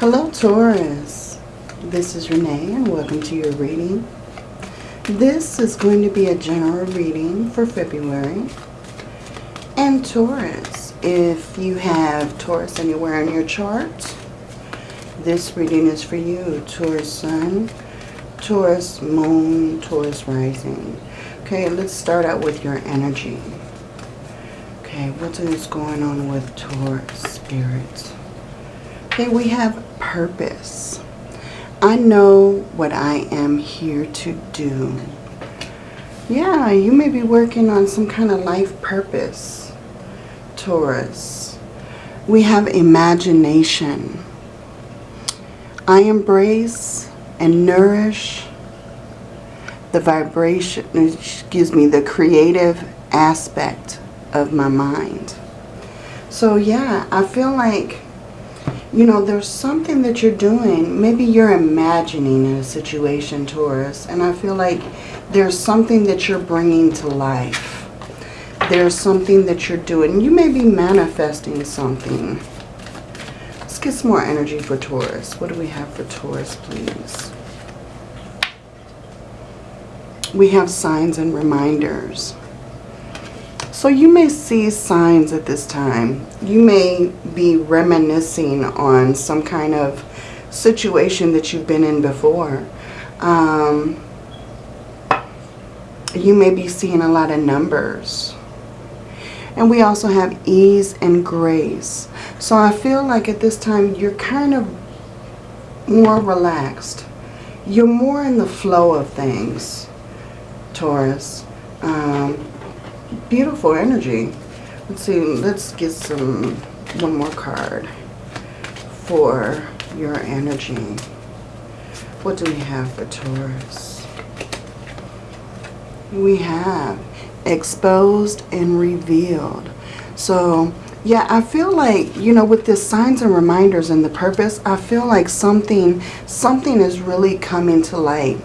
Hello Taurus, this is Renee and welcome to your reading. This is going to be a general reading for February. And Taurus, if you have Taurus anywhere in your chart, this reading is for you. Taurus Sun, Taurus Moon, Taurus Rising. Okay, let's start out with your energy. Okay, what is going on with Taurus Spirit? Okay, we have purpose. I know what I am here to do. Yeah, you may be working on some kind of life purpose, Taurus. We have imagination. I embrace and nourish the vibration, excuse me, the creative aspect of my mind. So yeah, I feel like you know, there's something that you're doing. Maybe you're imagining a situation, Taurus. And I feel like there's something that you're bringing to life. There's something that you're doing. You may be manifesting something. Let's get some more energy for Taurus. What do we have for Taurus, please? We have signs and reminders. So you may see signs at this time. You may be reminiscing on some kind of situation that you've been in before. Um, you may be seeing a lot of numbers. And we also have ease and grace. So I feel like at this time you're kind of more relaxed. You're more in the flow of things, Taurus. Um, beautiful energy. Let's see, let's get some, one more card for your energy. What do we have for Taurus? We have exposed and revealed. So, yeah, I feel like, you know, with the signs and reminders and the purpose, I feel like something, something is really coming to light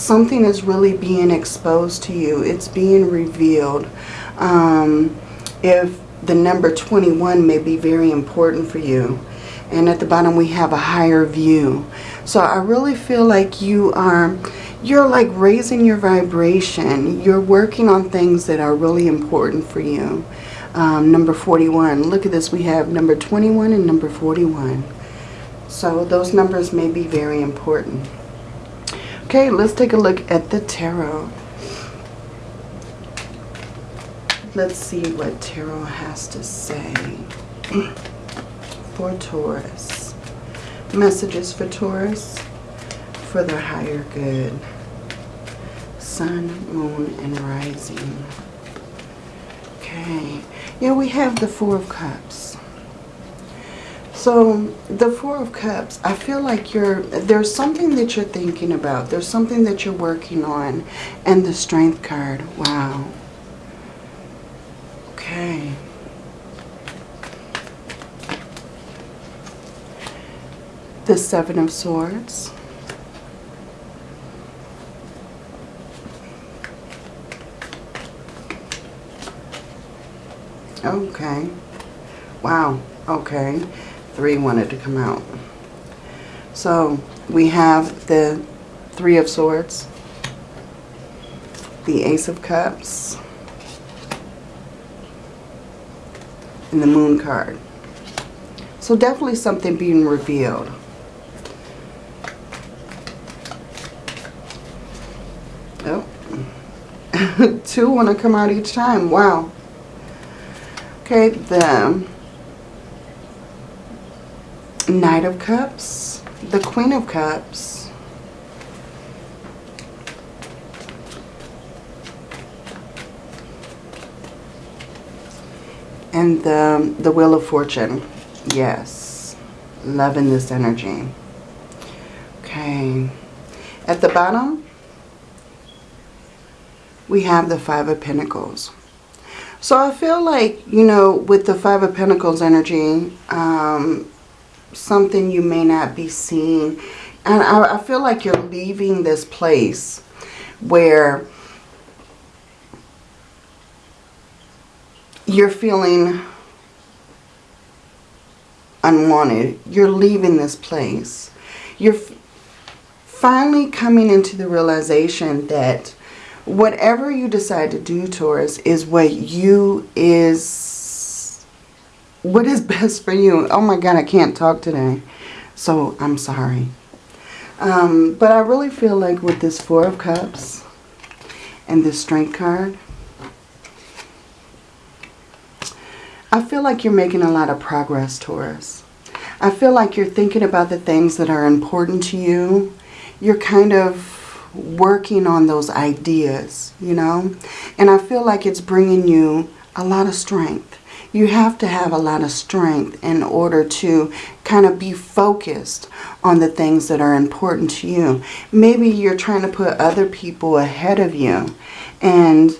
something is really being exposed to you. It's being revealed. Um, if the number 21 may be very important for you. And at the bottom we have a higher view. So I really feel like you are, you're like raising your vibration. You're working on things that are really important for you. Um, number 41. Look at this. We have number 21 and number 41. So those numbers may be very important. Okay, let's take a look at the tarot. Let's see what tarot has to say for Taurus. Messages for Taurus for their higher good. Sun, Moon, and Rising. Okay. Yeah, we have the Four of Cups. So the Four of Cups, I feel like you're there's something that you're thinking about. There's something that you're working on. And the Strength card. Wow. Okay. The Seven of Swords. Okay. Wow. Okay three wanted to come out. So we have the Three of Swords, the Ace of Cups, and the Moon card. So definitely something being revealed. Oh, two want to come out each time. Wow. Okay, the Knight of Cups, the Queen of Cups, and the, the Wheel of Fortune. Yes, loving this energy. Okay, at the bottom, we have the Five of Pentacles. So I feel like, you know, with the Five of Pentacles energy, um, something you may not be seeing. And I, I feel like you're leaving this place where you're feeling unwanted. You're leaving this place. You're finally coming into the realization that whatever you decide to do, Taurus, is what you is, what is best for you. Oh my God, I can't talk today. So I'm sorry. Um, but I really feel like with this Four of Cups and this Strength card, I feel like you're making a lot of progress, Taurus. I feel like you're thinking about the things that are important to you. You're kind of working on those ideas, you know. And I feel like it's bringing you a lot of strength you have to have a lot of strength in order to kind of be focused on the things that are important to you. Maybe you're trying to put other people ahead of you. And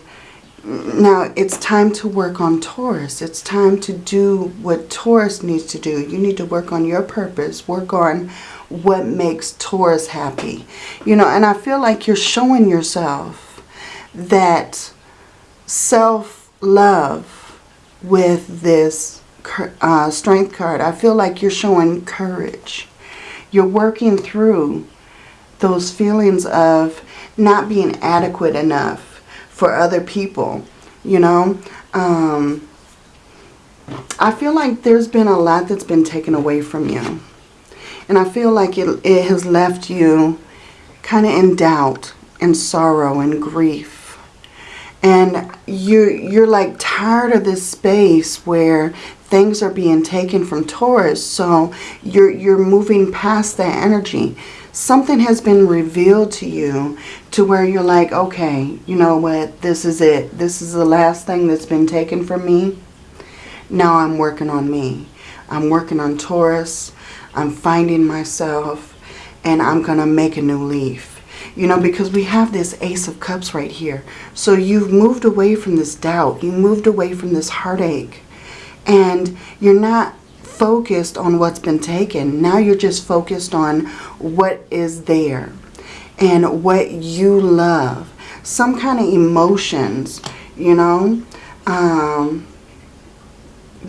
now it's time to work on Taurus. It's time to do what Taurus needs to do. You need to work on your purpose. Work on what makes Taurus happy. You know, and I feel like you're showing yourself that self-love with this uh, strength card. I feel like you're showing courage. You're working through those feelings of not being adequate enough for other people, you know. Um, I feel like there's been a lot that's been taken away from you. And I feel like it, it has left you kind of in doubt and sorrow and grief and you're, you're like tired of this space where things are being taken from Taurus. So you're, you're moving past that energy. Something has been revealed to you to where you're like, okay, you know what? This is it. This is the last thing that's been taken from me. Now I'm working on me. I'm working on Taurus. I'm finding myself and I'm to make a new leaf you know, because we have this Ace of Cups right here. So you've moved away from this doubt. You moved away from this heartache. And you're not focused on what's been taken. Now you're just focused on what is there and what you love. Some kind of emotions, you know. Um,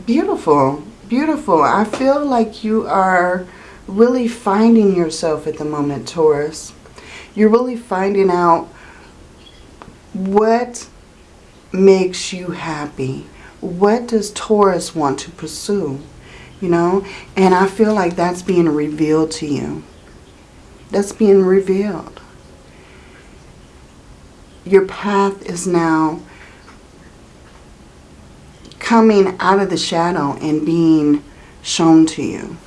beautiful, beautiful. I feel like you are really finding yourself at the moment, Taurus you're really finding out what makes you happy. What does Taurus want to pursue? You know, and I feel like that's being revealed to you. That's being revealed. Your path is now coming out of the shadow and being shown to you.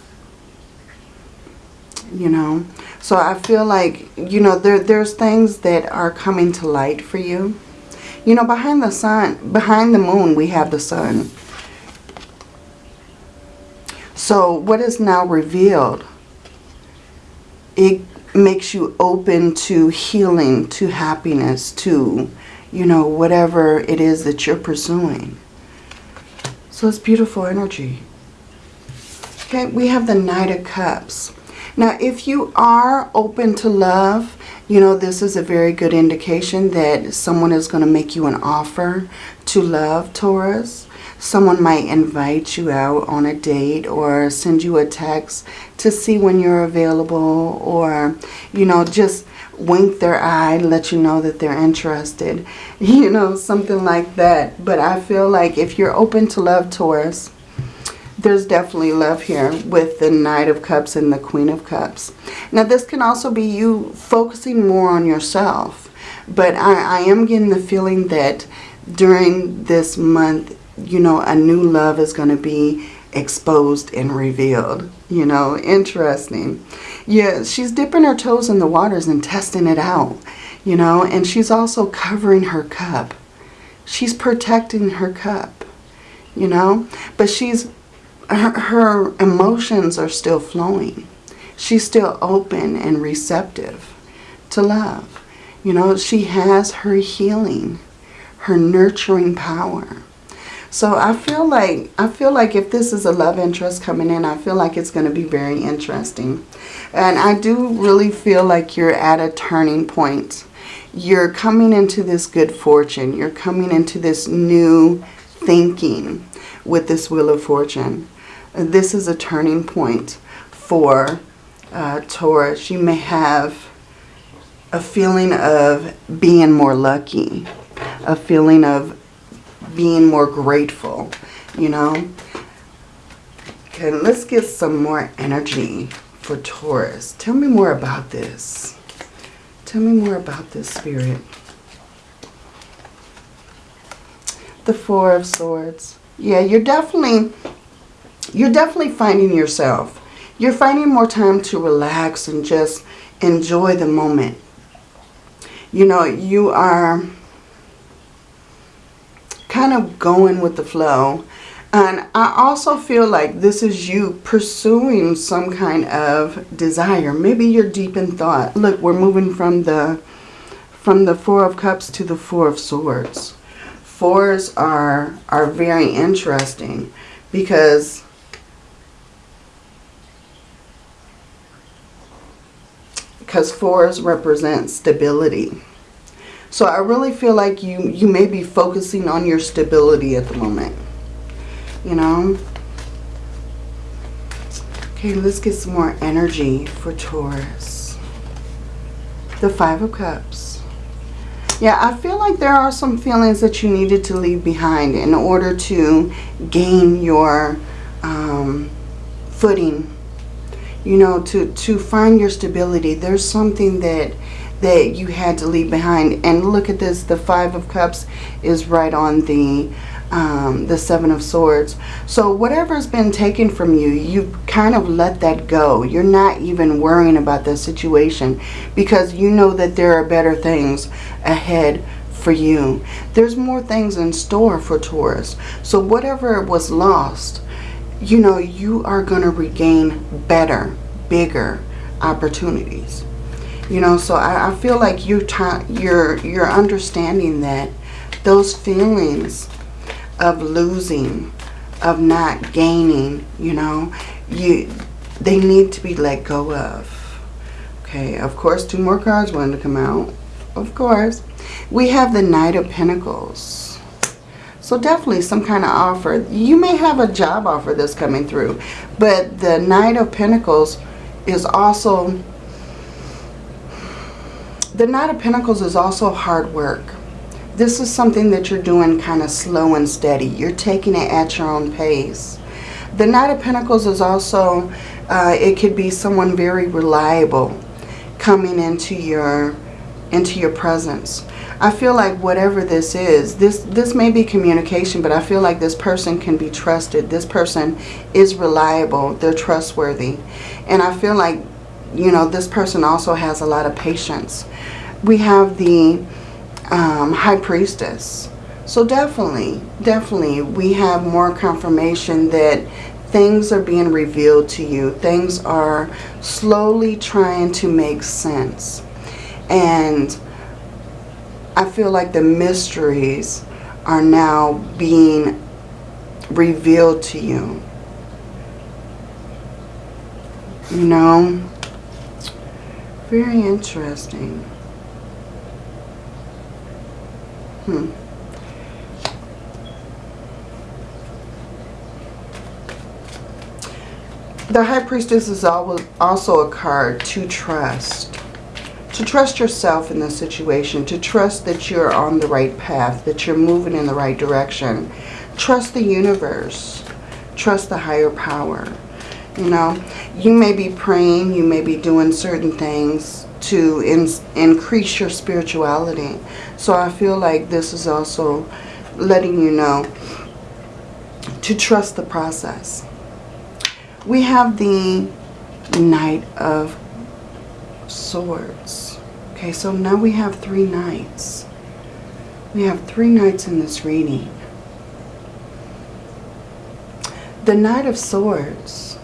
You know, so I feel like, you know, there, there's things that are coming to light for you. You know, behind the sun, behind the moon, we have the sun. So what is now revealed, it makes you open to healing, to happiness, to, you know, whatever it is that you're pursuing. So it's beautiful energy. Okay, we have the Knight of Cups. Now, if you are open to love, you know, this is a very good indication that someone is going to make you an offer to love, Taurus. Someone might invite you out on a date or send you a text to see when you're available or, you know, just wink their eye, and let you know that they're interested. You know, something like that. But I feel like if you're open to love, Taurus, there's definitely love here with the Knight of Cups and the Queen of Cups. Now this can also be you focusing more on yourself. But I, I am getting the feeling that during this month, you know, a new love is going to be exposed and revealed. You know, interesting. Yeah, she's dipping her toes in the waters and testing it out. You know, and she's also covering her cup. She's protecting her cup. You know, but she's her, her emotions are still flowing. She's still open and receptive to love. You know, she has her healing, her nurturing power. So I feel like I feel like if this is a love interest coming in, I feel like it's going to be very interesting. And I do really feel like you're at a turning point. You're coming into this good fortune. You're coming into this new thinking with this Wheel of Fortune. This is a turning point for uh, Taurus. You may have a feeling of being more lucky, a feeling of being more grateful, you know. Okay, let's get some more energy for Taurus. Tell me more about this. Tell me more about this spirit. The Four of Swords. Yeah, you're definitely, you're definitely finding yourself. You're finding more time to relax and just enjoy the moment. You know, you are kind of going with the flow. And I also feel like this is you pursuing some kind of desire. Maybe you're deep in thought. Look, we're moving from the from the Four of Cups to the Four of Swords. Fours are are very interesting because because fours represent stability. So I really feel like you, you may be focusing on your stability at the moment. You know? Okay, let's get some more energy for Taurus. The Five of Cups. Yeah, I feel like there are some feelings that you needed to leave behind in order to gain your um, footing you know, to, to find your stability. There's something that that you had to leave behind. And look at this, the Five of Cups is right on the um, the Seven of Swords. So whatever's been taken from you, you kind of let that go. You're not even worrying about the situation because you know that there are better things ahead for you. There's more things in store for Taurus. So whatever was lost, you know, you are going to regain better, bigger opportunities. You know, so I, I feel like you you're, you're understanding that those feelings of losing, of not gaining, you know, you they need to be let go of. Okay, of course, two more cards wanted to come out. Of course. We have the Knight of Pentacles. So definitely some kind of offer. You may have a job offer that's coming through. But the Knight of Pentacles is also... The Knight of Pentacles is also hard work. This is something that you're doing kind of slow and steady. You're taking it at your own pace. The Knight of Pentacles is also, uh, it could be someone very reliable coming into your, into your presence. I feel like whatever this is, this, this may be communication, but I feel like this person can be trusted. This person is reliable. They're trustworthy. And I feel like, you know, this person also has a lot of patience. We have the um, High Priestess. So definitely, definitely, we have more confirmation that things are being revealed to you. Things are slowly trying to make sense. And I feel like the mysteries are now being revealed to you. You know? Very interesting. Hmm. The High Priestess is also a card to trust to trust yourself in this situation, to trust that you're on the right path, that you're moving in the right direction. Trust the universe. Trust the higher power. You know, you may be praying, you may be doing certain things to in, increase your spirituality. So I feel like this is also letting you know to trust the process. We have the Knight of Swords. Okay, so now we have three knights. We have three knights in this reading. The Knight of Swords.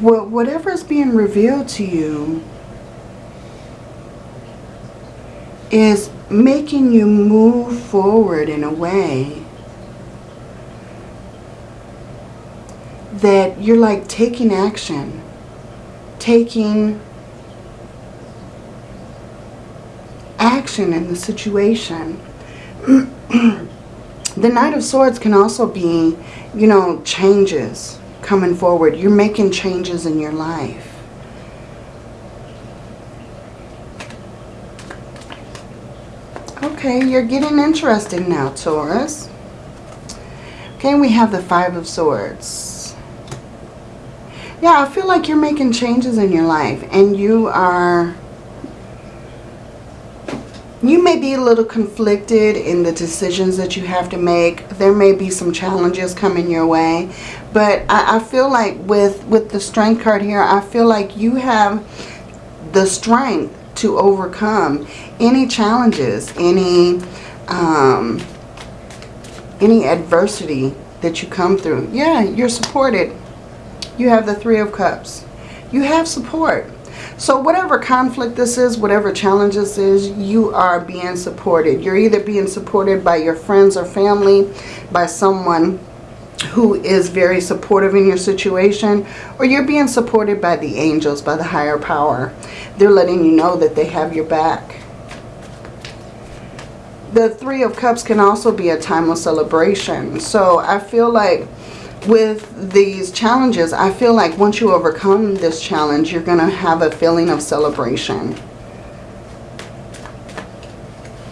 Whatever is being revealed to you is making you move forward in a way that you're like taking action, taking action in the situation. the Knight of Swords can also be, you know, changes. coming forward. You're making changes in your life. Okay, you're getting interesting now, Taurus. Okay, we have the Five of Swords. Yeah, I feel like you're making changes in your life and you are you may be a little conflicted in the decisions that you have to make. There may be some challenges coming your way. But I, I, feel like with, with the strength card here, I feel like you have the strength to overcome any challenges, any, um, any adversity that you come through. Yeah, you're supported. You have the Three of Cups. You have support. So whatever conflict this is, whatever challenge this is, you are being supported. You're either being supported by your friends or family, by someone who is very supportive in your situation, or you're being supported by the angels, by the higher power. They're letting you know that they have your back. The Three of Cups can also be a time of celebration. So I feel like with these challenges, I feel like once you overcome this challenge, you're going to have a feeling of celebration.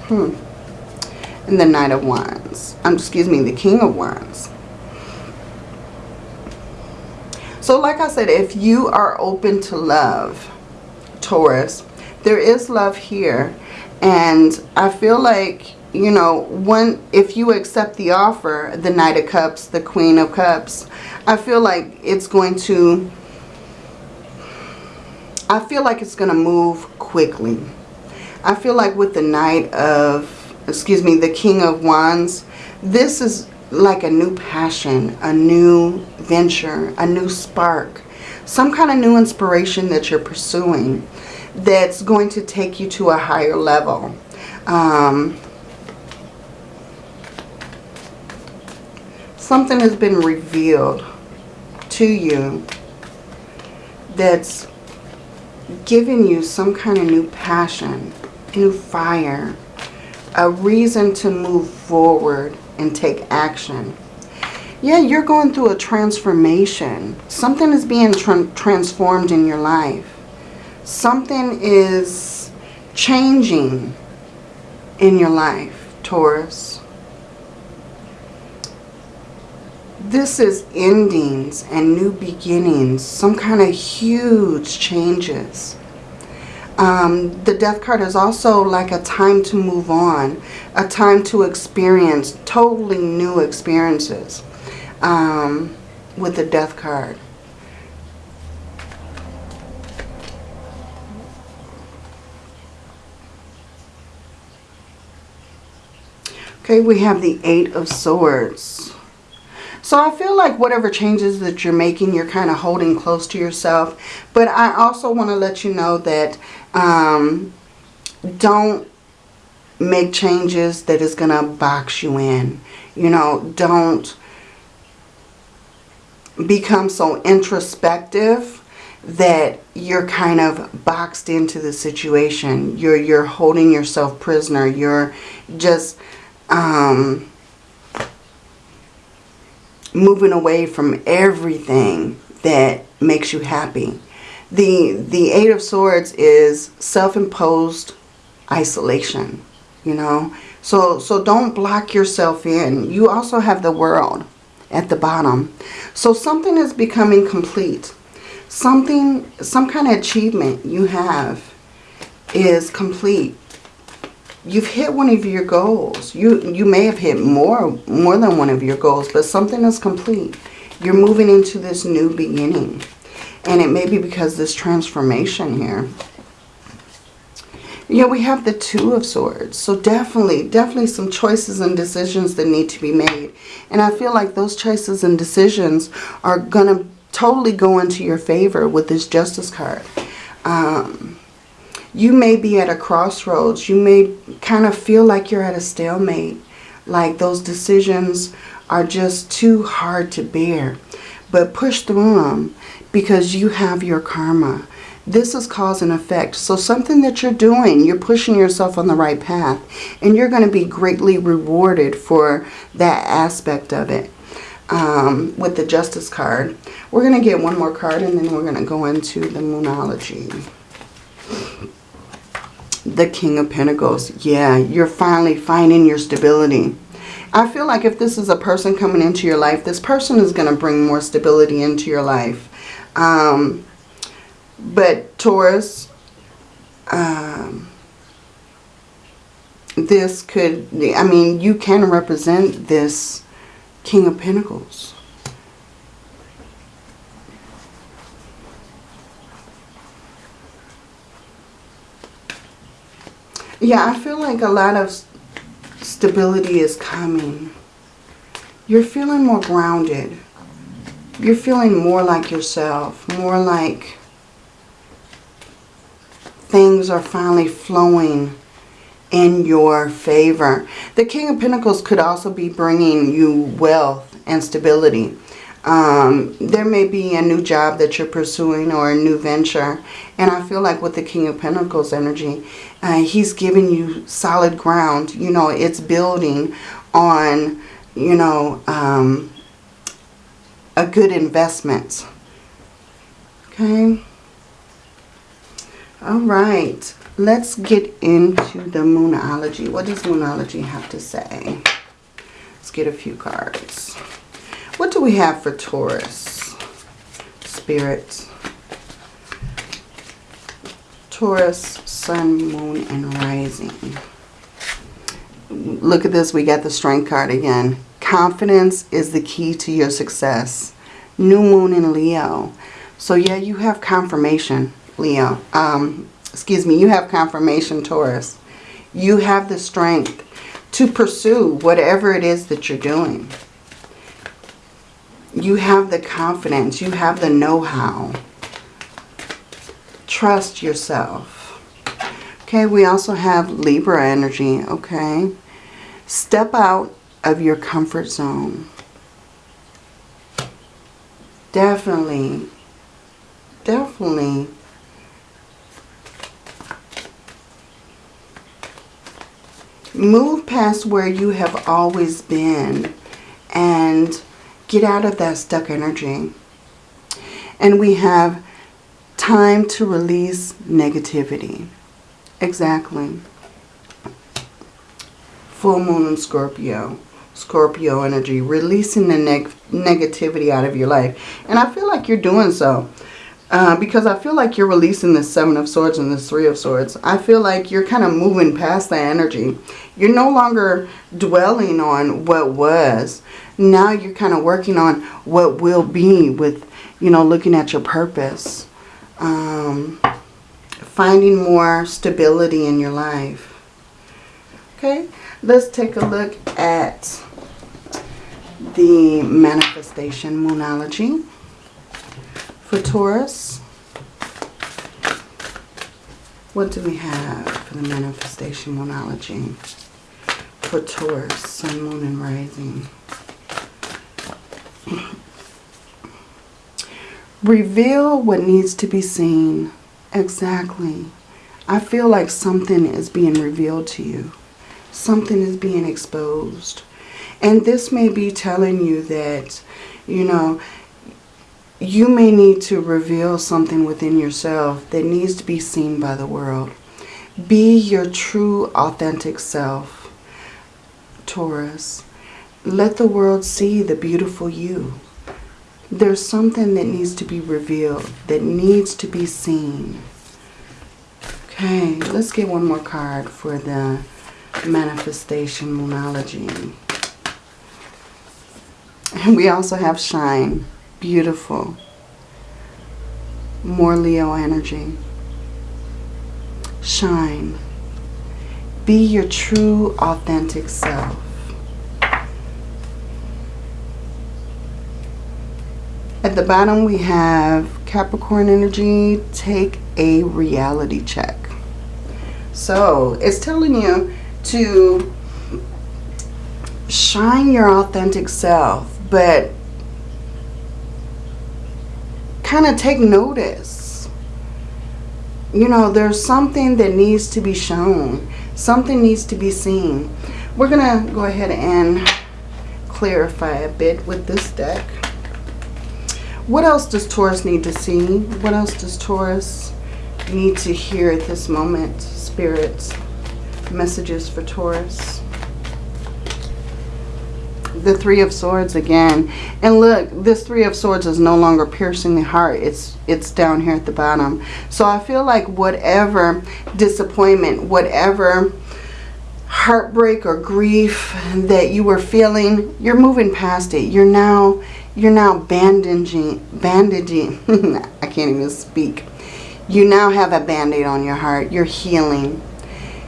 Hmm. And the Knight of Wands. Um, excuse me, the King of Wands. So like I said, if you are open to love, Taurus, there is love here. And I feel like you know, one, if you accept the offer, the Knight of Cups, the Queen of Cups, I feel like it's going to, I feel like it's going to move quickly. I feel like with the Knight of, excuse me, the King of Wands, this is like a new passion, a new venture, a new spark, some kind of new inspiration that you're pursuing that's going to take you to a higher level. Um, something has been revealed to you that's giving you some kind of new passion, new fire, a reason to move forward and take action. Yeah, you're going through a transformation. Something is being tra transformed in your life. Something is changing in your life, Taurus. This is endings and new beginnings, some kind of huge changes. Um, the death card is also like a time to move on, a time to experience totally new experiences um, with the death card. Okay, we have the Eight of Swords. So I feel like whatever changes that you're making, you're kind of holding close to yourself. But I also want to let you know that um, don't make changes that is going to box you in. You know, don't become so introspective that you're kind of boxed into the situation. You're, you're holding yourself prisoner. You're just... Um, moving away from everything that makes you happy. The, the Eight of Swords is self-imposed isolation, you know. So, so don't block yourself in. You also have the world at the bottom. So something is becoming complete. Something, some kind of achievement you have is complete you've hit one of your goals. You you may have hit more more than one of your goals, but something is complete. You're moving into this new beginning. And it may be because this transformation here. Yeah, we have the Two of Swords. So definitely, definitely some choices and decisions that need to be made. And I feel like those choices and decisions are going to totally go into your favor with this Justice card. Um, you may be at a crossroads. You may kind of feel like you're at a stalemate. Like those decisions are just too hard to bear. But push through them because you have your karma. This is cause and effect. So something that you're doing, you're pushing yourself on the right path. And you're going to be greatly rewarded for that aspect of it. um, with the Justice card. We're going to get one more card and then we're going to go into the Moonology. The King of Pentacles. Yeah, you're finally finding your stability. I feel like if this is a person coming into your life, this person is going to bring more stability into your life. Um, but Taurus, um, this could, I mean, you can represent this King of Pentacles. Yeah, I feel like a lot of stability is coming. You're feeling more grounded. You're feeling more like yourself. More like things are finally flowing in your favor. The King of Pentacles could also be bringing you wealth and stability. Um, there may be a new job that you're pursuing or a new venture. And I feel like with the King of Pentacles energy, uh, he's giving you solid ground. You know, it's building on, you know, um, a good investment. Okay. All right. Let's get into the Moonology. What does Moonology have to say? Let's get a few cards. What do we have for Taurus? Spirit. Taurus, Sun, Moon, and Rising. Look at this. We got the Strength card again. Confidence is the key to your success. New Moon in Leo. So yeah, you have confirmation, Leo. Um, excuse me, you have confirmation, Taurus. You have the strength to pursue whatever it is that you're doing you have the confidence. You have the know-how. Trust yourself. Okay, we also have Libra energy, okay? Step out of your comfort zone. Definitely, definitely move past where you have always been and Get out of that stuck energy. And we have time to release negativity. Exactly. Full moon in Scorpio. Scorpio energy. Releasing the neg negativity out of your life. And I feel like you're doing so. Uh, because I feel like you're releasing the Seven of Swords and the Three of Swords. I feel like you're kind of moving past that energy. You're no longer dwelling on what was. Now you're kind of working on what will be with, you know, looking at your purpose. Um, finding more stability in your life. Okay, let's take a look at the manifestation moonology for Taurus. What do we have for the manifestation moonology for Taurus, Sun, Moon, and Rising? Reveal what needs to be seen. Exactly. I feel like something is being revealed to you. Something is being exposed. And this may be telling you that, you know, you may need to reveal something within yourself that needs to be seen by the world. Be your true, authentic self, Taurus. Let the world see the beautiful you. There's something that needs to be revealed, that needs to be seen. Okay, let's get one more card for the manifestation moonology. And we also have shine. Beautiful. More Leo energy. Shine. Be your true, authentic self. At the bottom we have Capricorn energy, take a reality check. So it's telling you to shine your authentic self, but kind of take notice. You know, there's something that needs to be shown. Something needs to be seen. We're going to go ahead and clarify a bit with this deck. What else does Taurus need to see? What else does Taurus need to hear at this moment? Spirits, messages for Taurus. The Three of Swords again. And look, this Three of Swords is no longer piercing the heart. It's it's down here at the bottom. So I feel like whatever disappointment, whatever heartbreak or grief that you were feeling, you're moving past it. You're now you're now bandaging, bandaging, I can't even speak. You now have a band-aid on your heart. You're healing.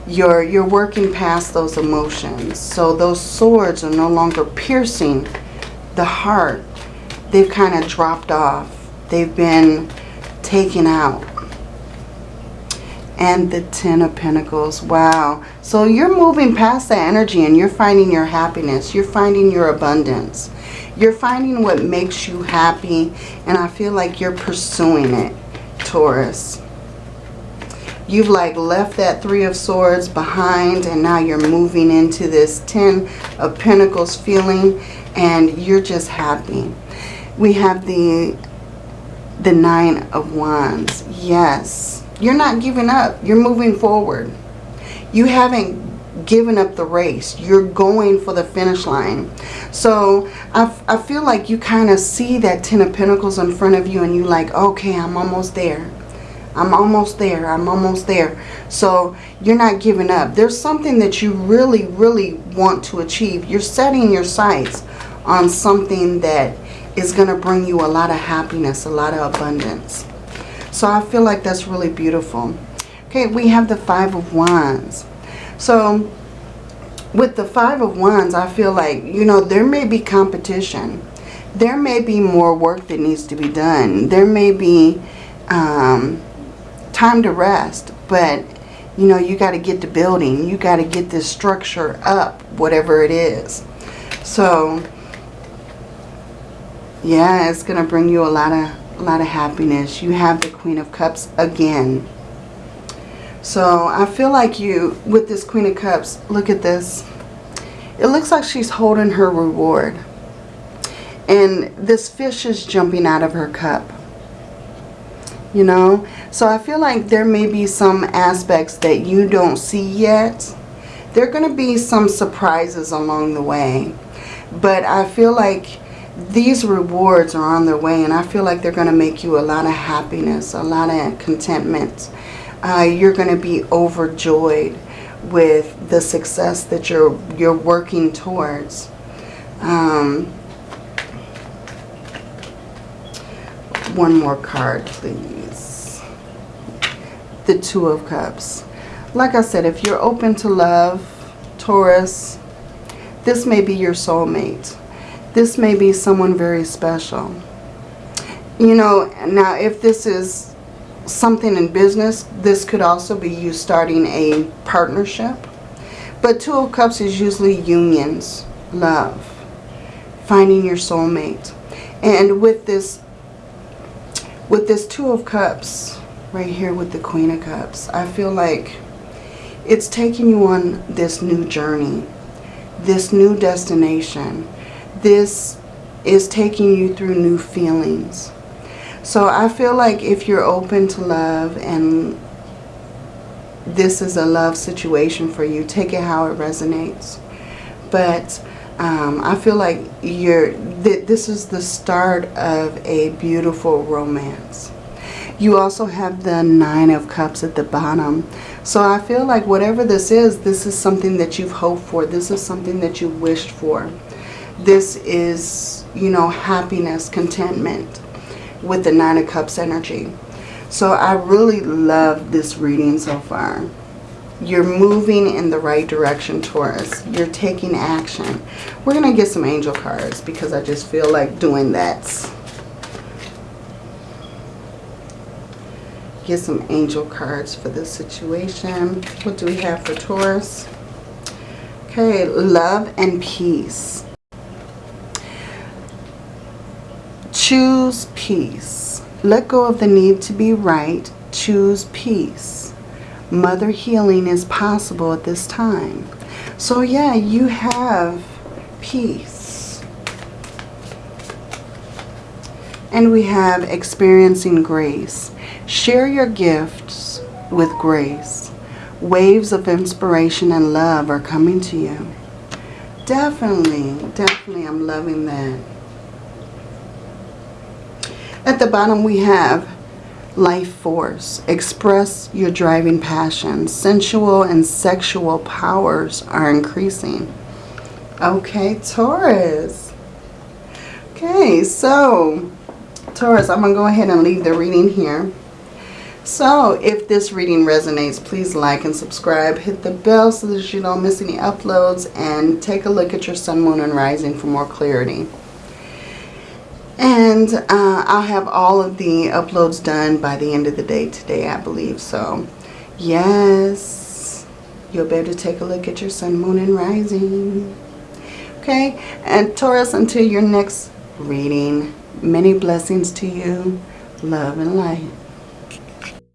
You're, you're working past those emotions. So those swords are no longer piercing the heart. They've kind of dropped off. They've been taken out. And the Ten of Pentacles. Wow. So you're moving past that energy and you're finding your happiness. You're finding your abundance. You're finding what makes you happy, and I feel like you're pursuing it, Taurus. You've like left that Three of Swords behind, and now you're moving into this Ten of Pentacles feeling, and you're just happy. We have the, the Nine of Wands. Yes, you're not giving up. You're moving forward. You haven't given up the race. You're going for the finish line. So I, I feel like you kind of see that Ten of Pentacles in front of you and you like, okay, I'm almost there. I'm almost there. I'm almost there. So you're not giving up. There's something that you really, really want to achieve. You're setting your sights on something that is going to bring you a lot of happiness, a lot of abundance. So I feel like that's really beautiful. Okay, we have the Five of Wands. So with the Five of Wands, I feel like, you know, there may be competition. There may be more work that needs to be done. There may be um, time to rest. But, you know, you got to get the building. You got to get this structure up, whatever it is. So, yeah, it's going to bring you a lot of, a lot of happiness. You have the Queen of Cups again. So I feel like you, with this Queen of Cups, look at this. It looks like she's holding her reward. And this fish is jumping out of her cup. You know? So I feel like there may be some aspects that you don't see yet. There are going to be some surprises along the way. But I feel like these rewards are on their way. And I feel like they're going to make you a lot of happiness, a lot of contentment uh, you're going to be overjoyed with the success that you're you're working towards. Um, one more card, please. The Two of Cups. Like I said, if you're open to love, Taurus, this may be your soulmate. This may be someone very special. You know, now if this is something in business, this could also be you starting a partnership. But Two of Cups is usually unions, love, finding your soulmate. And with this, with this Two of Cups, right here with the Queen of Cups, I feel like it's taking you on this new journey, this new destination. This is taking you through new feelings so I feel like if you're open to love and this is a love situation for you, take it how it resonates. But um, I feel like you're th this is the start of a beautiful romance. You also have the Nine of Cups at the bottom. So I feel like whatever this is, this is something that you've hoped for. This is something that you wished for. This is, you know, happiness, contentment with the Nine of Cups energy. So I really love this reading so far. You're moving in the right direction, Taurus. You're taking action. We're going to get some angel cards because I just feel like doing that. get some angel cards for this situation. What do we have for Taurus? Okay, love and peace. Choose peace. Let go of the need to be right. Choose peace. Mother healing is possible at this time. So yeah, you have peace. And we have experiencing grace. Share your gifts with grace. Waves of inspiration and love are coming to you. Definitely, definitely, I'm loving that. At the bottom we have life force. Express your driving passion. Sensual and sexual powers are increasing. Okay, Taurus. Okay, so Taurus, I'm going to go ahead and leave the reading here. So if this reading resonates, please like and subscribe. Hit the bell so that you don't miss any uploads. And take a look at your sun, moon, and rising for more clarity. And uh, I'll have all of the uploads done by the end of the day today, I believe. So, yes, you'll be able to take a look at your sun, moon, and rising. Okay, and Taurus, until your next reading, many blessings to you. Love and light.